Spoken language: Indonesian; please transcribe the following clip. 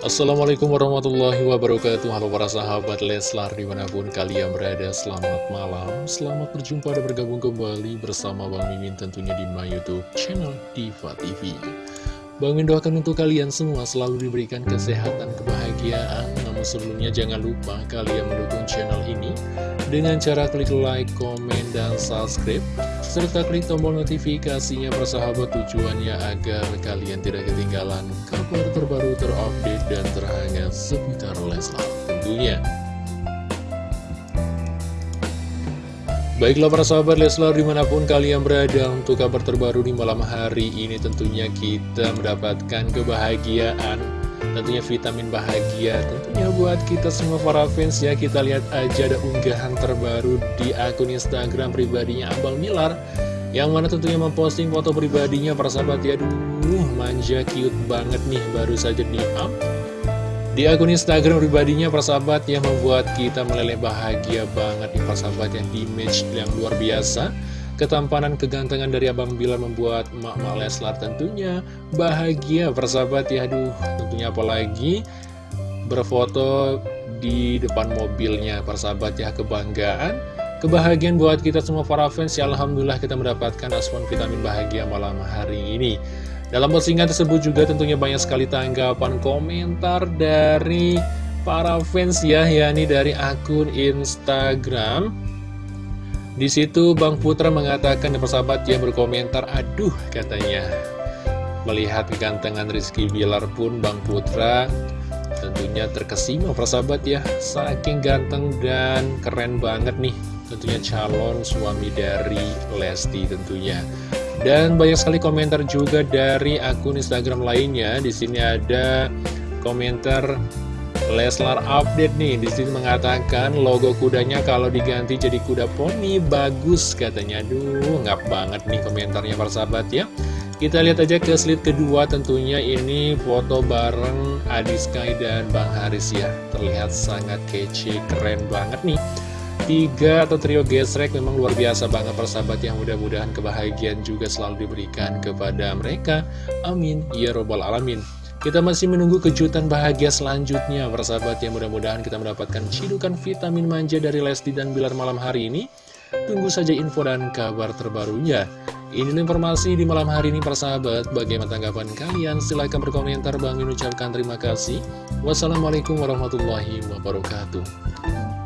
Assalamualaikum warahmatullahi wabarakatuh. Halo para sahabat Leslar di mana pun kalian berada Selamat malam. Selamat berjumpa dan bergabung kembali bersama Bang Mimin tentunya di my youtube channel Diva TV Bang Mimin doakan untuk kalian semua selalu diberikan kesehatan, kebahagiaan. Namun sebelumnya jangan lupa kalian mendukung channel ini Dengan cara klik like, komen, dan subscribe serta klik tombol notifikasinya persahabat tujuannya agar kalian tidak ketinggalan kabar terbaru terupdate dan terhangat seputar Leslar tentunya. Baiklah para sahabat Leslar di mana pun kalian berada untuk kabar terbaru di malam hari ini tentunya kita mendapatkan kebahagiaan tentunya vitamin bahagia tentunya buat kita semua para fans ya kita lihat aja ada unggahan terbaru di akun Instagram pribadinya Abang Milar yang mana tentunya memposting foto pribadinya para sahabat. Ya aduh manja cute banget nih baru saja di up. Di akun Instagram pribadinya para sahabat yang membuat kita meleleh bahagia banget nih para sahabat yang image yang luar biasa. Ketampanan kegantengan dari Abang Bilar membuat Mak-Mak Leslar tentunya bahagia persahabat ya. Aduh tentunya apalagi berfoto di depan mobilnya persahabat ya. Kebanggaan Kebahagiaan buat kita semua para fans ya Alhamdulillah kita mendapatkan asupan vitamin bahagia malam hari ini Dalam postingan tersebut juga tentunya banyak sekali tanggapan komentar dari para fans ya yakni dari akun Instagram di situ Bang Putra mengatakan persahabat yang berkomentar, aduh katanya. Melihat kegantengan Rizky Bilar pun Bang Putra tentunya terkesima persahabat ya. Saking ganteng dan keren banget nih tentunya calon suami dari Lesti tentunya. Dan banyak sekali komentar juga dari akun Instagram lainnya. Di sini ada komentar Leslar update nih di sini mengatakan logo kudanya kalau diganti jadi kuda poni bagus katanya. Duh, ngap banget nih komentarnya para sahabat ya. Kita lihat aja ke slide kedua tentunya ini foto bareng Adi Sky dan Bang Haris ya. Terlihat sangat kece, keren banget nih. Tiga atau trio gesrek memang luar biasa banget persahabat yang mudah-mudahan kebahagiaan juga selalu diberikan kepada mereka. Amin. Ya Robbal Alamin. Kita masih menunggu kejutan bahagia selanjutnya Persahabat yang mudah-mudahan kita mendapatkan cidukan vitamin manja dari Lesti dan Bilar malam hari ini Tunggu saja info dan kabar terbarunya Ini informasi di malam hari ini persahabat Bagaimana tanggapan kalian? Silahkan berkomentar Bang ucapkan terima kasih Wassalamualaikum warahmatullahi wabarakatuh